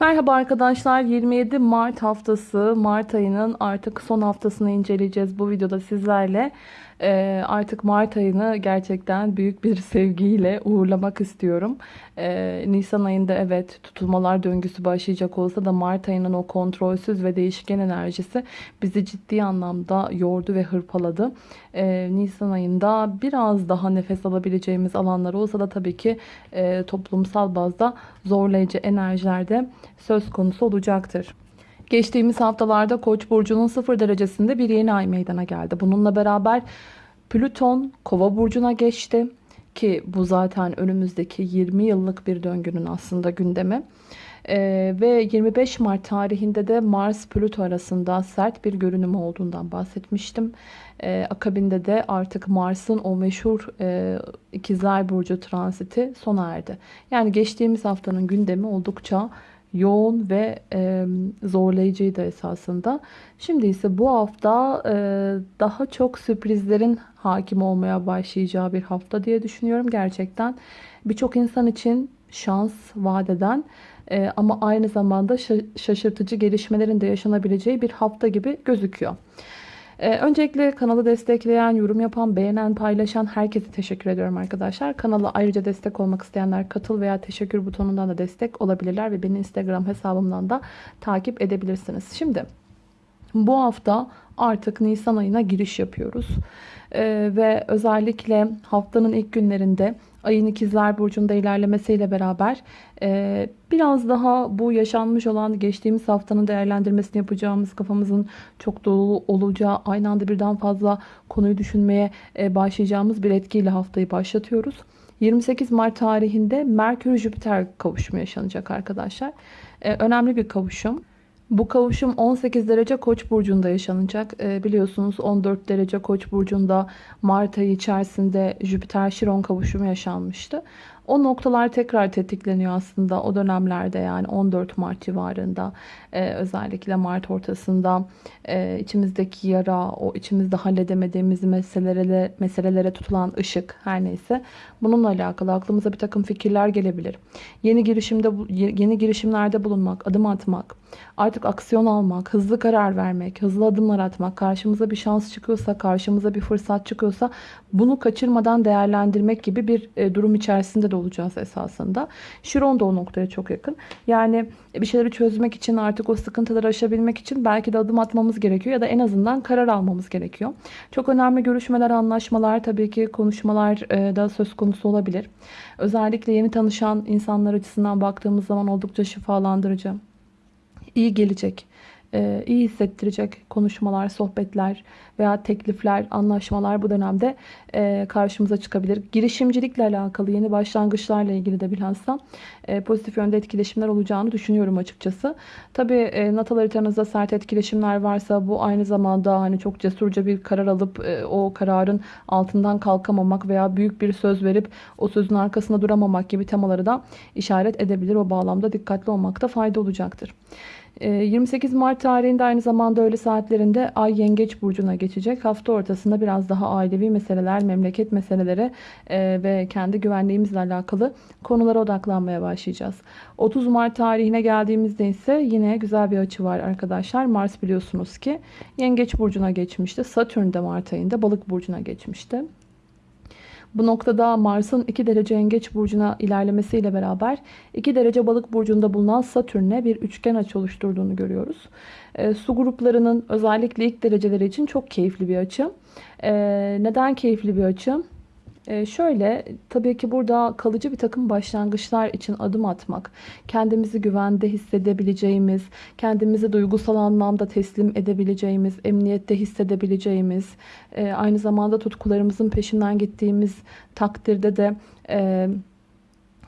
Merhaba arkadaşlar 27 Mart haftası Mart ayının artık son haftasını inceleyeceğiz bu videoda sizlerle. Ee, artık Mart ayını gerçekten büyük bir sevgiyle uğurlamak istiyorum. Ee, Nisan ayında evet tutulmalar döngüsü başlayacak olsa da Mart ayının o kontrolsüz ve değişken enerjisi bizi ciddi anlamda yordu ve hırpaladı. Ee, Nisan ayında biraz daha nefes alabileceğimiz alanlar olsa da tabii ki e, toplumsal bazda zorlayıcı enerjilerde söz konusu olacaktır. Geçtiğimiz haftalarda Koç burcunun 0 derecesinde bir yeni ay meydana geldi. Bununla beraber Plüton Kova burcuna geçti ki bu zaten önümüzdeki 20 yıllık bir döngünün aslında gündemi. Ee, ve 25 Mart tarihinde de Mars Plüto arasında sert bir görünüm olduğundan bahsetmiştim. Ee, akabinde de artık Mars'ın o meşhur e, ikizler burcu transiti sona erdi. Yani geçtiğimiz haftanın gündemi oldukça yoğun ve e, zorlayıcıydı esasında. Şimdi ise bu hafta e, daha çok sürprizlerin hakim olmaya başlayacağı bir hafta diye düşünüyorum. Gerçekten birçok insan için şans vadeden e, ama aynı zamanda şaşırtıcı gelişmelerin de yaşanabileceği bir hafta gibi gözüküyor. Ee, öncelikle kanalı destekleyen, yorum yapan, beğenen, paylaşan herkese teşekkür ediyorum arkadaşlar. Kanala ayrıca destek olmak isteyenler katıl veya teşekkür butonundan da destek olabilirler ve beni Instagram hesabımdan da takip edebilirsiniz. Şimdi bu hafta artık Nisan ayına giriş yapıyoruz. Ee, ve özellikle haftanın ilk günlerinde ayın ikizler burcunda ilerlemesiyle beraber e, biraz daha bu yaşanmış olan geçtiğimiz haftanın değerlendirmesini yapacağımız kafamızın çok dolu olacağı aynı anda birden fazla konuyu düşünmeye e, başlayacağımız bir etkiyle haftayı başlatıyoruz. 28 Mart tarihinde Merkür-Jüpiter kavuşumu yaşanacak arkadaşlar. E, önemli bir kavuşum. Bu kavuşum 18 derece koç burcunda yaşanacak. E, biliyorsunuz 14 derece koç burcunda Mart ayı içerisinde Jüpiter Şiron kavuşumu yaşanmıştı. O noktalar tekrar tetikleniyor aslında o dönemlerde yani 14 Mart civarında e, özellikle Mart ortasında e, içimizdeki yara, o içimizde halledemediğimiz meselelere, meselelere tutulan ışık her neyse bununla alakalı aklımıza bir takım fikirler gelebilir. Yeni girişimde yeni girişimlerde bulunmak, adım atmak, artık aksiyon almak, hızlı karar vermek, hızlı adımlar atmak, karşımıza bir şans çıkıyorsa, karşımıza bir fırsat çıkıyorsa bunu kaçırmadan değerlendirmek gibi bir e, durum içerisinde de olacağız esasında. Şiron da o noktaya çok yakın. Yani bir şeyleri çözmek için artık o sıkıntıları aşabilmek için belki de adım atmamız gerekiyor ya da en azından karar almamız gerekiyor. Çok önemli görüşmeler, anlaşmalar tabii ki konuşmalar e, da söz konusu olabilir. Özellikle yeni tanışan insanlar açısından baktığımız zaman oldukça şifalandırıcı, iyi gelecek e, iyi hissettirecek konuşmalar, sohbetler veya teklifler, anlaşmalar bu dönemde e, karşımıza çıkabilir. Girişimcilikle alakalı yeni başlangıçlarla ilgili de bilhassa e, pozitif yönde etkileşimler olacağını düşünüyorum açıkçası. Tabi e, natal haritanızda sert etkileşimler varsa bu aynı zamanda hani çok cesurca bir karar alıp e, o kararın altından kalkamamak veya büyük bir söz verip o sözün arkasında duramamak gibi temaları da işaret edebilir. O bağlamda dikkatli olmakta fayda olacaktır. 28 ee, Mart tarihinde aynı zamanda öğle saatlerinde Ay Yengeç Burcu'na geçecek. Hafta ortasında biraz daha ailevi meseleler, memleket meseleleri e, ve kendi güvenliğimizle alakalı konulara odaklanmaya başlayacağız. 30 Mart tarihine geldiğimizde ise yine güzel bir açı var arkadaşlar. Mars biliyorsunuz ki Yengeç Burcu'na geçmişti. Satürn de Mart ayında Balık Burcu'na geçmişti. Bu noktada Mars'ın 2 derece yengeç burcuna ilerlemesiyle beraber 2 derece balık burcunda bulunan Satürn'e bir üçgen açı oluşturduğunu görüyoruz. E, su gruplarının özellikle ilk dereceleri için çok keyifli bir açı. E, neden keyifli bir açı? Ee, şöyle tabii ki burada kalıcı bir takım başlangıçlar için adım atmak, kendimizi güvende hissedebileceğimiz, kendimizi duygusal anlamda teslim edebileceğimiz, emniyette hissedebileceğimiz, e, aynı zamanda tutkularımızın peşinden gittiğimiz takdirde de e,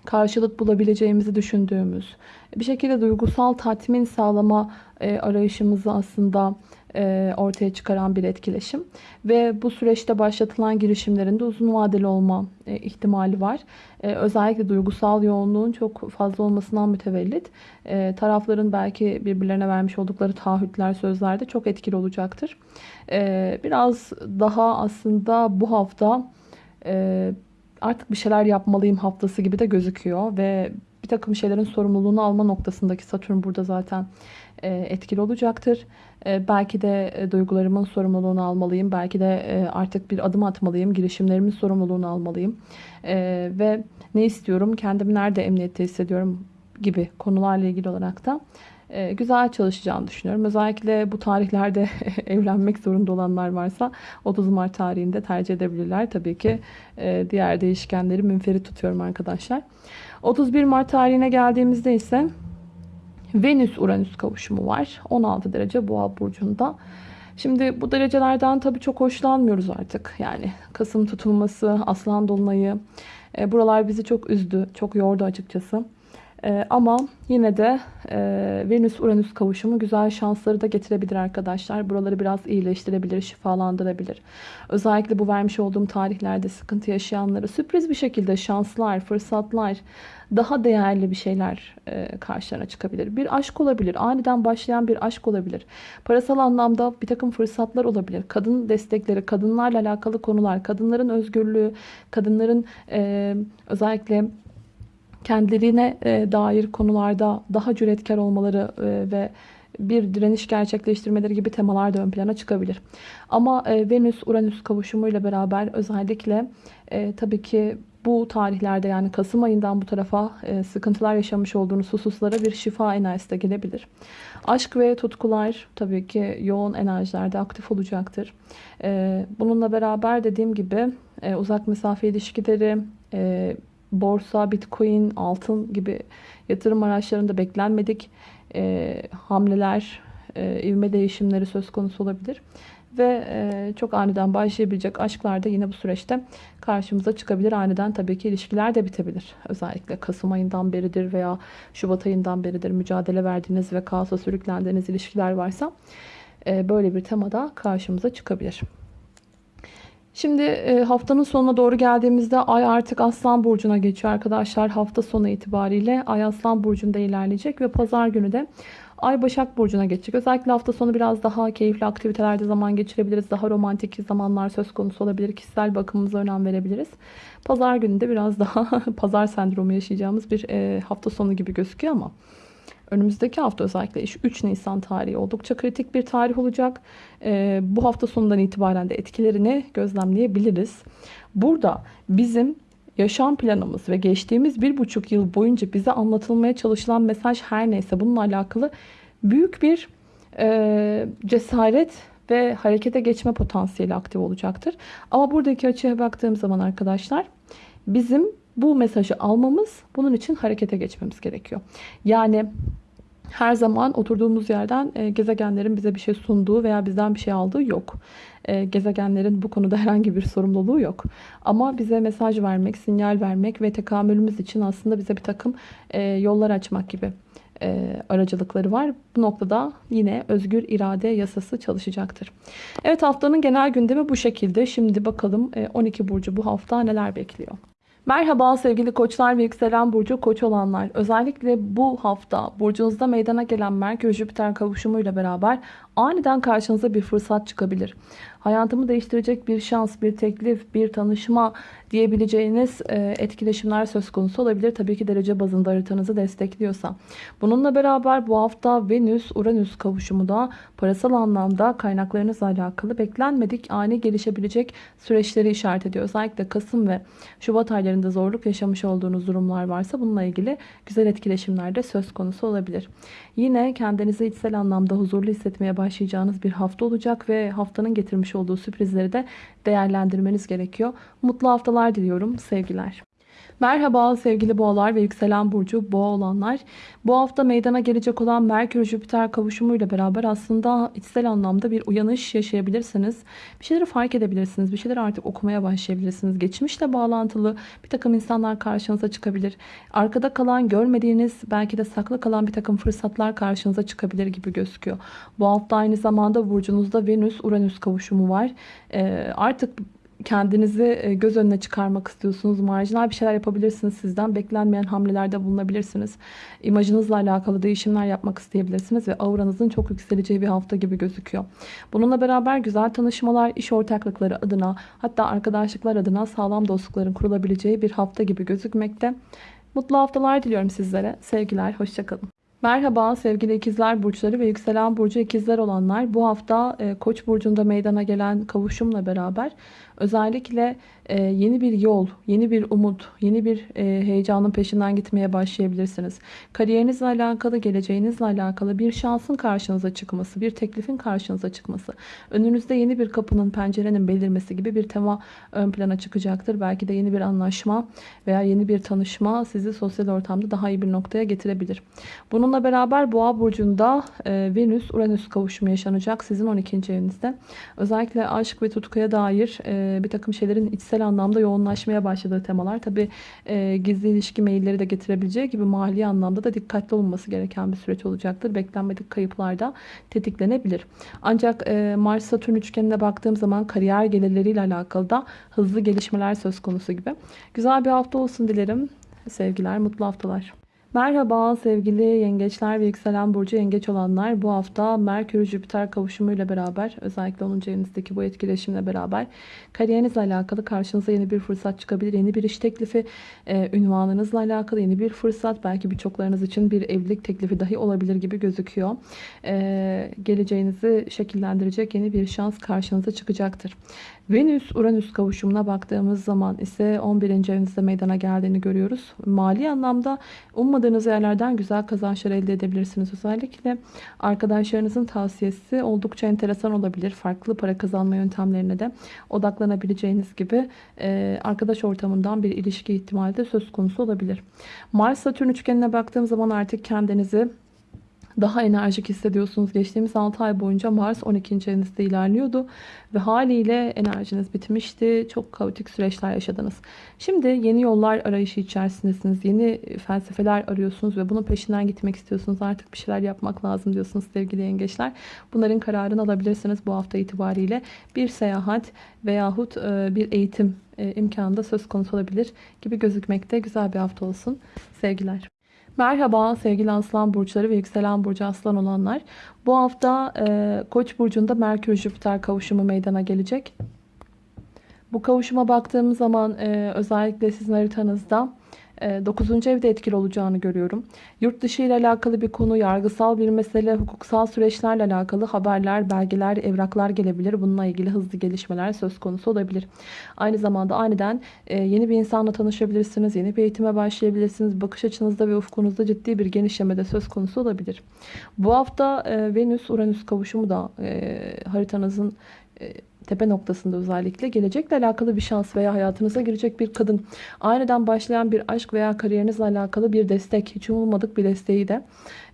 karşılık bulabileceğimizi düşündüğümüz, bir şekilde duygusal tatmin sağlama e, arayışımızı aslında ortaya çıkaran bir etkileşim. Ve bu süreçte başlatılan girişimlerin de uzun vadeli olma e, ihtimali var. E, özellikle duygusal yoğunluğun çok fazla olmasından mütevellit tarafların belki birbirlerine vermiş oldukları taahhütler, sözler de çok etkili olacaktır. Biraz daha aslında bu hafta artık bir şeyler yapmalıyım haftası gibi de gözüküyor ve bir takım şeylerin sorumluluğunu alma noktasındaki Satürn burada zaten e, etkili olacaktır. E, belki de e, duygularımın sorumluluğunu almalıyım. Belki de artık bir adım atmalıyım. Girişimlerimin sorumluluğunu almalıyım. Ve ne istiyorum, kendimi nerede emniyette hissediyorum gibi konularla ilgili olarak da güzel çalışacağını düşünüyorum. Özellikle bu tarihlerde evlenmek zorunda olanlar varsa 30 Mart tarihinde tercih edebilirler. Tabii ki diğer değişkenleri münferit tutuyorum arkadaşlar. 31 Mart tarihine geldiğimizde ise Venüs-Uranüs kavuşumu var. 16 derece Boğa burcunda. Şimdi bu derecelerden tabii çok hoşlanmıyoruz artık. Yani Kasım tutulması, Aslan dolunayı e, buralar bizi çok üzdü, çok yordu açıkçası. Ee, ama yine de e, Venüs-Uranüs kavuşumu güzel şansları da getirebilir arkadaşlar. Buraları biraz iyileştirebilir, şifalandırabilir. Özellikle bu vermiş olduğum tarihlerde sıkıntı yaşayanlara sürpriz bir şekilde şanslar, fırsatlar, daha değerli bir şeyler e, karşılarına çıkabilir. Bir aşk olabilir, aniden başlayan bir aşk olabilir. Parasal anlamda bir takım fırsatlar olabilir. Kadın destekleri, kadınlarla alakalı konular, kadınların özgürlüğü, kadınların e, özellikle kendilerine e, dair konularda daha cüretkar olmaları e, ve bir direniş gerçekleştirmeleri gibi temalar da ön plana çıkabilir. Ama e, Venüs-Uranüs kavuşumuyla beraber özellikle tabii ki bu tarihlerde yani Kasım ayından bu tarafa sıkıntılar yaşamış olduğunuz hususlara bir şifa enerjisi de gelebilir. Aşk ve tutkular tabii ki yoğun enerjilerde aktif olacaktır. Bununla beraber dediğim gibi uzak mesafe ilişkileri, borsa, bitcoin, altın gibi yatırım araçlarında beklenmedik e, hamleler, e, ivme değişimleri söz konusu olabilir. Ve e, çok aniden başlayabilecek aşklar da yine bu süreçte karşımıza çıkabilir. Aniden tabii ki ilişkiler de bitebilir. Özellikle Kasım ayından beridir veya Şubat ayından beridir mücadele verdiğiniz ve kaosa sürüklendiğiniz ilişkiler varsa e, böyle bir temada karşımıza çıkabilir. Şimdi e, haftanın sonuna doğru geldiğimizde Ay artık Aslan Burcu'na geçiyor arkadaşlar. Hafta sonu itibariyle Ay Aslan Burcu'nda ilerleyecek ve pazar günü de Ay Başak Burcu'na geçecek. Özellikle hafta sonu biraz daha keyifli aktivitelerde zaman geçirebiliriz. Daha romantik zamanlar söz konusu olabilir. Kişisel bakımımıza önem verebiliriz. Pazar günü de biraz daha pazar sendromu yaşayacağımız bir e, hafta sonu gibi gözüküyor ama önümüzdeki hafta özellikle 3 Nisan tarihi oldukça kritik bir tarih olacak. E, bu hafta sonundan itibaren de etkilerini gözlemleyebiliriz. Burada bizim yaşam planımız ve geçtiğimiz bir buçuk yıl boyunca bize anlatılmaya çalışılan mesaj her neyse bununla alakalı büyük bir e, cesaret ve harekete geçme potansiyeli aktif olacaktır. Ama buradaki açıya baktığım zaman arkadaşlar bizim bu mesajı almamız bunun için harekete geçmemiz gerekiyor. Yani her zaman oturduğumuz yerden e, gezegenlerin bize bir şey sunduğu veya bizden bir şey aldığı yok. E, gezegenlerin bu konuda herhangi bir sorumluluğu yok. Ama bize mesaj vermek, sinyal vermek ve tekamülümüz için aslında bize bir takım e, yollar açmak gibi e, aracılıkları var. Bu noktada yine özgür irade yasası çalışacaktır. Evet haftanın genel gündemi bu şekilde. Şimdi bakalım e, 12 burcu bu hafta neler bekliyor. Merhaba sevgili koçlar ve yükselen burcu koç olanlar. Özellikle bu hafta burcunuzda meydana gelen Merkür-Jüpiter kavuşumuyla beraber aniden karşınıza bir fırsat çıkabilir. Hayatımı değiştirecek bir şans, bir teklif, bir tanışma diyebileceğiniz e, etkileşimler söz konusu olabilir. Tabii ki derece bazında haritanızı destekliyorsa. Bununla beraber bu hafta Venüs-Uranüs kavuşumu da parasal anlamda kaynaklarınızla alakalı beklenmedik ani gelişebilecek süreçleri işaret ediyor. Özellikle Kasım ve Şubat aylarında zorluk yaşamış olduğunuz durumlar varsa bununla ilgili güzel etkileşimler de söz konusu olabilir. Yine kendinizi içsel anlamda huzurlu hissetmeye başlayacağınız bir hafta olacak ve haftanın getirmiş olduğu sürprizleri de değerlendirmeniz gerekiyor. Mutlu haftalar diliyorum. Sevgiler. Merhaba sevgili boğalar ve yükselen burcu boğa olanlar. Bu hafta meydana gelecek olan Merkür-Jüpiter kavuşumuyla beraber aslında içsel anlamda bir uyanış yaşayabilirsiniz. Bir şeyleri fark edebilirsiniz. Bir şeyleri artık okumaya başlayabilirsiniz. Geçmişle bağlantılı bir takım insanlar karşınıza çıkabilir. Arkada kalan, görmediğiniz, belki de saklı kalan bir takım fırsatlar karşınıza çıkabilir gibi gözüküyor. Bu hafta aynı zamanda burcunuzda Venüs-Uranüs kavuşumu var. Ee, artık kendinizi e, göz önüne çıkarmak istiyorsunuz. Marjinal bir şeyler yapabilirsiniz sizden. Beklenmeyen hamlelerde bulunabilirsiniz. İmajınızla alakalı değişimler yapmak isteyebilirsiniz ve auranızın çok yükseleceği bir hafta gibi gözüküyor. Bununla beraber güzel tanışmalar, iş ortaklıkları adına hatta arkadaşlıklar adına sağlam dostlukların kurulabileceği bir hafta gibi gözükmekte. Mutlu haftalar diliyorum sizlere. Sevgiler, hoşçakalın. Merhaba sevgili ikizler burçları ve yükselen burcu ikizler olanlar. Bu hafta e, Koç burcunda meydana gelen kavuşumla beraber özellikle e, yeni bir yol, yeni bir umut, yeni bir e, heyecanın peşinden gitmeye başlayabilirsiniz. Kariyerinizle alakalı, geleceğinizle alakalı bir şansın karşınıza çıkması, bir teklifin karşınıza çıkması, önünüzde yeni bir kapının, pencerenin belirmesi gibi bir tema ön plana çıkacaktır. Belki de yeni bir anlaşma veya yeni bir tanışma sizi sosyal ortamda daha iyi bir noktaya getirebilir. Bununla beraber Boğa burcunda e, Venüs-Uranüs kavuşumu yaşanacak sizin 12. evinizde. Özellikle aşk ve tutkuya dair bir takım şeylerin içsel anlamda yoğunlaşmaya başladığı temalar. Tabi e, gizli ilişki mailleri de getirebileceği gibi mali anlamda da dikkatli olunması gereken bir süreç olacaktır. Beklenmedik kayıplar da tetiklenebilir. Ancak e, Mars-Satürn üçgenine baktığım zaman kariyer gelirleriyle alakalı da hızlı gelişmeler söz konusu gibi. Güzel bir hafta olsun dilerim. Sevgiler, mutlu haftalar. Merhaba sevgili yengeçler ve yükselen burcu yengeç olanlar. Bu hafta Merkür Jüpiter kavuşumuyla beraber özellikle 10. evinizdeki bu etkileşimle beraber kariyerinizle alakalı karşınıza yeni bir fırsat çıkabilir. Yeni bir iş teklifi, e, ünvanınızla alakalı yeni bir fırsat. Belki birçoklarınız için bir evlilik teklifi dahi olabilir gibi gözüküyor. E, geleceğinizi şekillendirecek yeni bir şans karşınıza çıkacaktır. Venüs-Uranüs kavuşumuna baktığımız zaman ise 11. evinizde meydana geldiğini görüyoruz. Mali anlamda ummadığınız yerlerden güzel kazançlar elde edebilirsiniz. Özellikle arkadaşlarınızın tavsiyesi oldukça enteresan olabilir. Farklı para kazanma yöntemlerine de odaklanabileceğiniz gibi e, arkadaş ortamından bir ilişki ihtimali de söz konusu olabilir. Mars-Satürn üçgenine baktığım zaman artık kendinizi daha enerjik hissediyorsunuz. Geçtiğimiz 6 ay boyunca Mars 12. evinizde ilerliyordu ve haliyle enerjiniz bitmişti. Çok kaotik süreçler yaşadınız. Şimdi yeni yollar arayışı içerisindesiniz. Yeni felsefeler arıyorsunuz ve bunun peşinden gitmek istiyorsunuz. Artık bir şeyler yapmak lazım diyorsunuz sevgili yengeçler. Bunların kararını alabilirsiniz bu hafta itibariyle. Bir seyahat veyahut e, bir eğitim e, imkanı da söz konusu olabilir gibi gözükmekte. Güzel bir hafta olsun. Sevgiler. Merhaba sevgili aslan burçları ve yükselen burcu aslan olanlar. Bu hafta e, Koç burcunda Merkür Jüpiter kavuşumu meydana gelecek. Bu kavuşuma baktığımız zaman e, özellikle sizin haritanızda 9. Ee, evde etkili olacağını görüyorum. Yurt dışı ile alakalı bir konu, yargısal bir mesele, hukuksal süreçlerle alakalı haberler, belgeler, evraklar gelebilir. Bununla ilgili hızlı gelişmeler söz konusu olabilir. Aynı zamanda aniden e, yeni bir insanla tanışabilirsiniz, yeni bir eğitime başlayabilirsiniz. Bakış açınızda ve ufkunuzda ciddi bir genişleme de söz konusu olabilir. Bu hafta e, Venüs-Uranüs kavuşumu da e, haritanızın tepe noktasında özellikle gelecekle alakalı bir şans veya hayatınıza girecek bir kadın, aniden başlayan bir aşk veya kariyerinizle alakalı bir destek, hiç umulmadık bir desteği de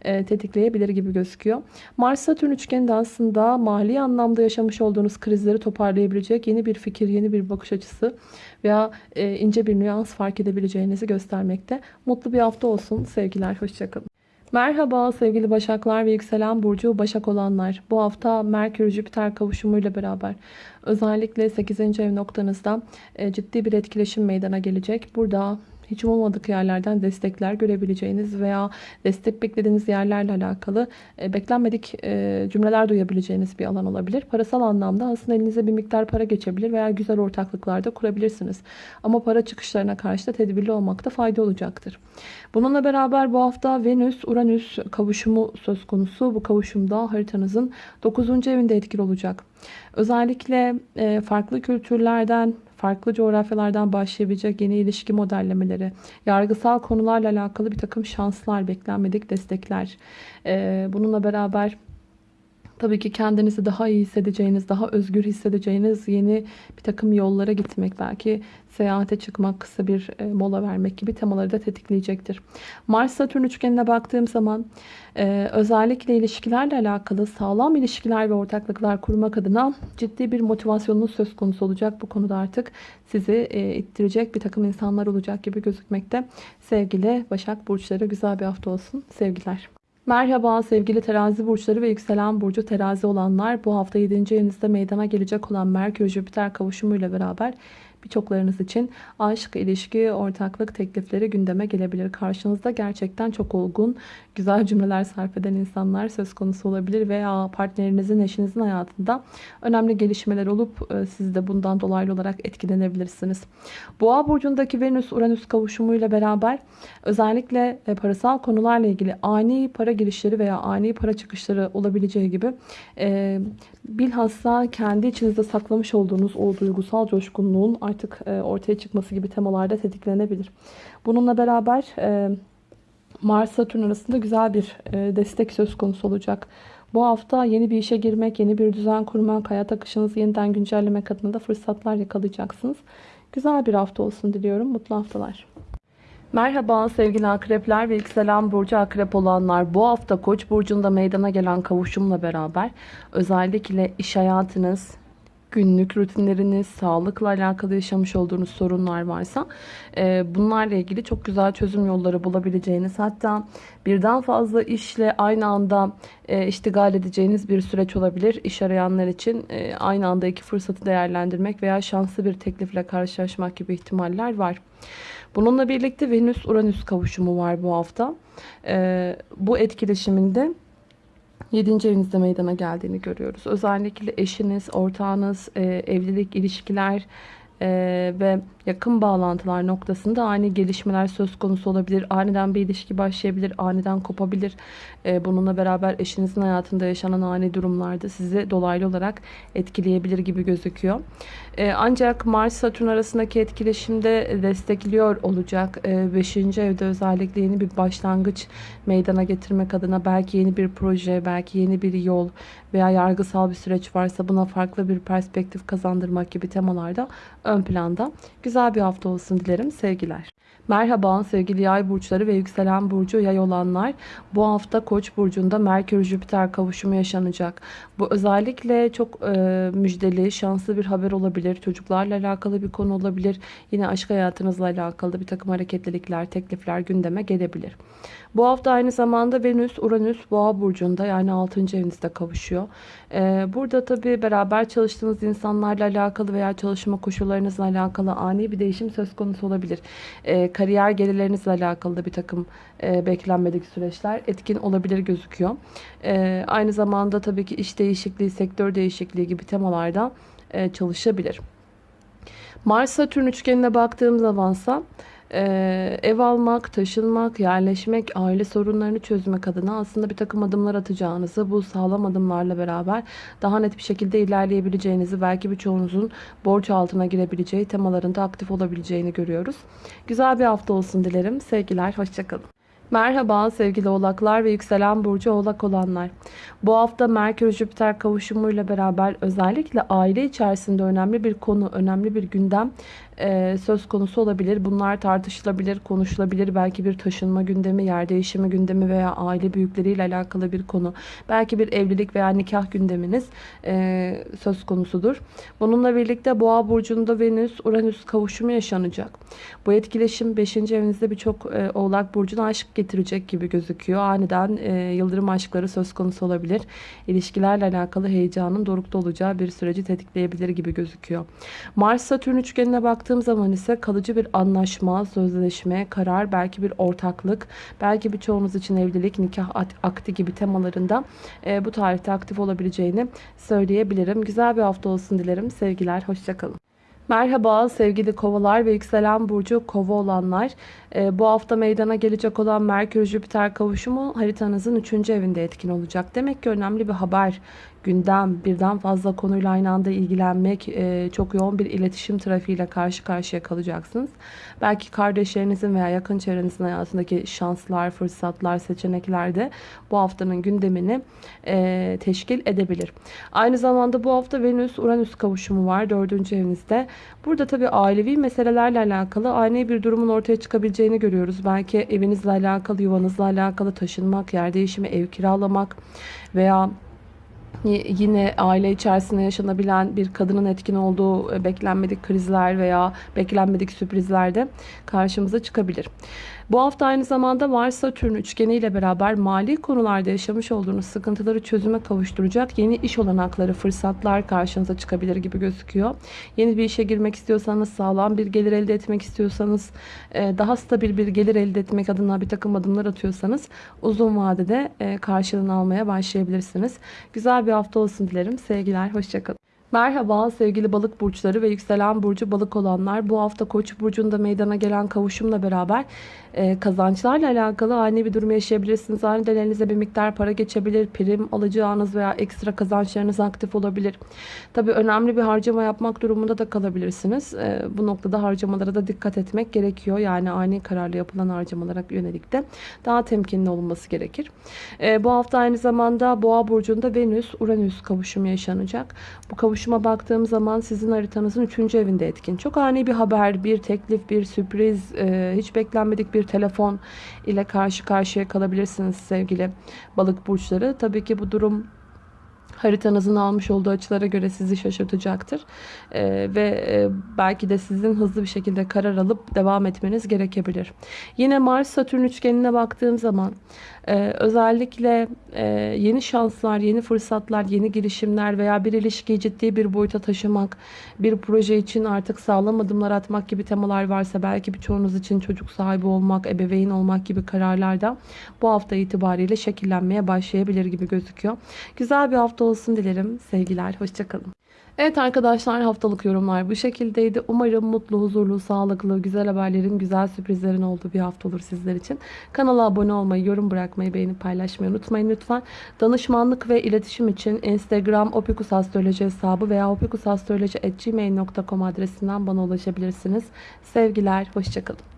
e, tetikleyebilir gibi gözüküyor. Mars-Satürn üçgeni de aslında mali anlamda yaşamış olduğunuz krizleri toparlayabilecek yeni bir fikir, yeni bir bakış açısı veya e, ince bir nüans fark edebileceğinizi göstermekte. Mutlu bir hafta olsun. Sevgiler, hoşçakalın. Merhaba sevgili Başaklar ve yükselen burcu Başak olanlar. Bu hafta Merkür Jüpiter kavuşumuyla beraber özellikle 8. ev noktanızda e, ciddi bir etkileşim meydana gelecek. Burada hiç olmadık yerlerden destekler görebileceğiniz veya destek beklediğiniz yerlerle alakalı e, beklenmedik e, cümleler duyabileceğiniz bir alan olabilir. Parasal anlamda aslında elinize bir miktar para geçebilir veya güzel ortaklıklarda kurabilirsiniz. Ama para çıkışlarına karşı da tedbirli olmakta fayda olacaktır. Bununla beraber bu hafta Venüs-Uranüs kavuşumu söz konusu. Bu kavuşumda haritanızın 9. evinde etkili olacak. Özellikle e, farklı kültürlerden, farklı coğrafyalardan başlayabilecek yeni ilişki modellemeleri, yargısal konularla alakalı bir takım şanslar, beklenmedik destekler. E, bununla beraber Tabii ki kendinizi daha iyi hissedeceğiniz, daha özgür hissedeceğiniz yeni bir takım yollara gitmek, belki seyahate çıkmak, kısa bir e, mola vermek gibi temaları da tetikleyecektir. Mars-Satürn üçgenine baktığım zaman e, özellikle ilişkilerle alakalı sağlam ilişkiler ve ortaklıklar kurmak adına ciddi bir motivasyonunuz söz konusu olacak. Bu konuda artık sizi e, ittirecek bir takım insanlar olacak gibi gözükmekte. Sevgili Başak Burçları güzel bir hafta olsun. Sevgiler. Merhaba sevgili terazi burçları ve yükselen burcu terazi olanlar. Bu hafta 7. evinizde meydana gelecek olan Merkür Jüpiter kavuşumuyla beraber Birçoklarınız için aşk, ilişki, ortaklık teklifleri gündeme gelebilir. Karşınızda gerçekten çok olgun, güzel cümleler sarf eden insanlar söz konusu olabilir veya partnerinizin, eşinizin hayatında önemli gelişmeler olup e, siz de bundan dolaylı olarak etkilenebilirsiniz. Boğa burcundaki Venüs-Uranüs kavuşumuyla beraber özellikle e, parasal konularla ilgili ani para girişleri veya ani para çıkışları olabileceği gibi e, bilhassa kendi içinizde saklamış olduğunuz o duygusal coşkunluğun artık e, ortaya çıkması gibi temalarda tetiklenebilir. Bununla beraber e, Mars-Satürn arasında güzel bir e, destek söz konusu olacak. Bu hafta yeni bir işe girmek, yeni bir düzen kurmak, hayat akışınızı yeniden güncellemek adına da fırsatlar yakalayacaksınız. Güzel bir hafta olsun diliyorum. Mutlu haftalar. Merhaba sevgili akrepler ve yükselen burcu akrep olanlar. Bu hafta Koç burcunda meydana gelen kavuşumla beraber özellikle iş hayatınız, günlük rutinleriniz, sağlıkla alakalı yaşamış olduğunuz sorunlar varsa e, bunlarla ilgili çok güzel çözüm yolları bulabileceğiniz hatta birden fazla işle aynı anda e, iştigal edeceğiniz bir süreç olabilir. İş arayanlar için e, aynı anda iki fırsatı değerlendirmek veya şanslı bir teklifle karşılaşmak gibi ihtimaller var. Bununla birlikte Venüs-Uranüs kavuşumu var bu hafta. Ee, bu etkileşiminde 7. evinizde meydana geldiğini görüyoruz. Özellikle eşiniz, ortağınız, e, evlilik, ilişkiler e, ve yakın bağlantılar noktasında ani gelişmeler söz konusu olabilir. Aniden bir ilişki başlayabilir, aniden kopabilir. E, bununla beraber eşinizin hayatında yaşanan ani durumlarda sizi dolaylı olarak etkileyebilir gibi gözüküyor. E, ancak Mars-Satürn arasındaki etkileşimde destekliyor olacak. 5. E, evde özellikle yeni bir başlangıç meydana getirmek adına belki yeni bir proje, belki yeni bir yol veya yargısal bir süreç varsa buna farklı bir perspektif kazandırmak gibi temalarda ön planda. Güzel bir hafta olsun dilerim. Sevgiler. Merhaba sevgili yay burçları ve yükselen burcu yay olanlar. Bu hafta Koç burcunda Merkür Jüpiter kavuşumu yaşanacak. Bu özellikle çok e, müjdeli, şanslı bir haber olabilir. Çocuklarla alakalı bir konu olabilir. Yine aşk hayatınızla alakalı bir takım hareketlilikler, teklifler gündeme gelebilir. Bu hafta aynı zamanda Venüs, Uranüs, Boğa burcunda yani 6. evinizde kavuşuyor. Ee, burada tabii beraber çalıştığınız insanlarla alakalı veya çalışma koşullarınızla alakalı ani bir değişim söz konusu olabilir. Ee, kariyer gelirlerinizle alakalı da bir takım e, beklenmedik süreçler etkin olabilir gözüküyor. Ee, aynı zamanda tabii ki iş değişikliği, sektör değişikliği gibi temalarda e, çalışabilir. Mars-Satürn üçgenine baktığım zamansa ee, ev almak, taşınmak, yerleşmek, aile sorunlarını çözmek adına aslında bir takım adımlar atacağınızı, bu sağlam adımlarla beraber daha net bir şekilde ilerleyebileceğinizi, belki birçoğunuzun borç altına girebileceği temalarında aktif olabileceğini görüyoruz. Güzel bir hafta olsun dilerim. Sevgiler, hoşçakalın. Merhaba sevgili oğlaklar ve yükselen burcu oğlak olanlar. Bu hafta Merkür Jüpiter kavuşumuyla beraber özellikle aile içerisinde önemli bir konu, önemli bir gündem e, söz konusu olabilir. Bunlar tartışılabilir, konuşulabilir. Belki bir taşınma gündemi, yer değişimi gündemi veya aile büyükleriyle alakalı bir konu. Belki bir evlilik veya nikah gündeminiz e, söz konusudur. Bununla birlikte Boğa burcunda Venüs, Uranüs kavuşumu yaşanacak. Bu etkileşim 5. evinizde birçok e, Oğlak burcuna aşk getirecek gibi gözüküyor. Aniden e, yıldırım aşkları söz konusu olabilir. İlişkilerle alakalı heyecanın dorukta olacağı bir süreci tetikleyebilir gibi gözüküyor. Mars-Satürn üçgenine bak baktığım zaman ise kalıcı bir anlaşma, sözleşme, karar, belki bir ortaklık, belki birçoğunuz için evlilik, nikah akti gibi temalarında e, bu tarihte aktif olabileceğini söyleyebilirim. Güzel bir hafta olsun dilerim. Sevgiler, hoşçakalın. Merhaba sevgili kovalar ve yükselen burcu kova olanlar. Ee, bu hafta meydana gelecek olan Merkür-Jüpiter kavuşumu haritanızın 3. evinde etkin olacak. Demek ki önemli bir haber gündem, birden fazla konuyla aynı anda ilgilenmek, e, çok yoğun bir iletişim trafiğiyle karşı karşıya kalacaksınız. Belki kardeşlerinizin veya yakın çevrenizin hayatındaki şanslar, fırsatlar, seçenekler de bu haftanın gündemini e, teşkil edebilir. Aynı zamanda bu hafta Venüs-Uranüs kavuşumu var dördüncü evinizde. Burada tabii ailevi meselelerle alakalı ani bir durumun ortaya çıkabileceğini görüyoruz. Belki evinizle alakalı, yuvanızla alakalı taşınmak, yer değişimi, ev kiralamak veya yine aile içerisinde yaşanabilen bir kadının etkin olduğu e, beklenmedik krizler veya beklenmedik sürprizler de karşımıza çıkabilir. Bu hafta aynı zamanda Mars Satürn üçgeni ile beraber mali konularda yaşamış olduğunuz sıkıntıları çözüme kavuşturacak yeni iş olanakları, fırsatlar karşınıza çıkabilir gibi gözüküyor. Yeni bir işe girmek istiyorsanız, sağlam bir gelir elde etmek istiyorsanız, e, daha stabil bir gelir elde etmek adına bir takım adımlar atıyorsanız uzun vadede e, karşılığını almaya başlayabilirsiniz. Güzel bir hafta olsun dilerim. Sevgiler, hoşçakalın. Merhaba sevgili balık burçları ve yükselen burcu balık olanlar. Bu hafta koç burcunda meydana gelen kavuşumla beraber e, kazançlarla alakalı ani bir durum yaşayabilirsiniz. Aniden elinize bir miktar para geçebilir. Prim alacağınız veya ekstra kazançlarınız aktif olabilir. Tabi önemli bir harcama yapmak durumunda da kalabilirsiniz. E, bu noktada harcamalara da dikkat etmek gerekiyor. Yani ani kararlı yapılan harcamalara yönelik de daha temkinli olunması gerekir. E, bu hafta aynı zamanda Boğa burcunda Venüs-Uranüs kavuşumu yaşanacak. Bu kavuşuma baktığım zaman sizin haritanızın 3. evinde etkin. Çok ani bir haber, bir teklif, bir sürpriz, e, hiç beklenmedik bir telefon ile karşı karşıya kalabilirsiniz sevgili balık burçları. Tabii ki bu durum haritanızın almış olduğu açılara göre sizi şaşırtacaktır. Ee, ve e, belki de sizin hızlı bir şekilde karar alıp devam etmeniz gerekebilir. Yine Mars Satürn üçgenine baktığım zaman e, özellikle e, yeni şanslar, yeni fırsatlar, yeni girişimler veya bir ilişkiyi ciddi bir boyuta taşımak, bir proje için artık sağlam adımlar atmak gibi temalar varsa belki birçoğunuz için çocuk sahibi olmak, ebeveyn olmak gibi kararlar da bu hafta itibariyle şekillenmeye başlayabilir gibi gözüküyor. Güzel bir hafta olsun dilerim. Sevgiler, hoşçakalın. Evet arkadaşlar haftalık yorumlar bu şekildeydi. Umarım mutlu, huzurlu, sağlıklı, güzel haberlerin, güzel sürprizlerin olduğu bir hafta olur sizler için. Kanala abone olmayı, yorum bırakmayı, beğenip paylaşmayı unutmayın lütfen. Danışmanlık ve iletişim için Instagram opikusastroloji hesabı veya opikusastroloji.gmail.com adresinden bana ulaşabilirsiniz. Sevgiler, hoşçakalın.